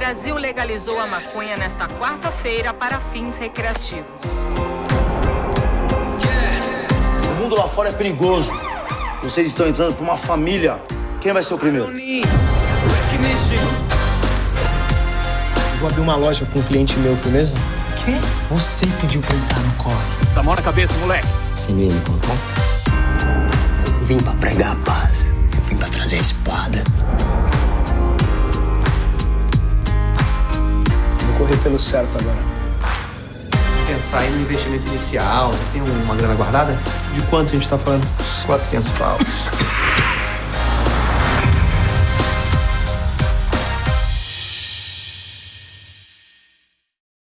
Brasil legalizou a maconha nesta quarta-feira para fins recreativos. O mundo lá fora é perigoso. Vocês estão entrando para uma família. Quem vai ser o primeiro? Vou abrir uma loja com um cliente meu, beleza? Quê? Você pediu pra entrar no corre. Tá mão na cabeça, moleque. Você não ia me contar? Eu vim pra pregar a paz. Eu vim pra trazer a espada. Correr pelo certo agora. Pensar em um investimento inicial, tem uma grana guardada? De quanto a gente tá falando? 400 pau.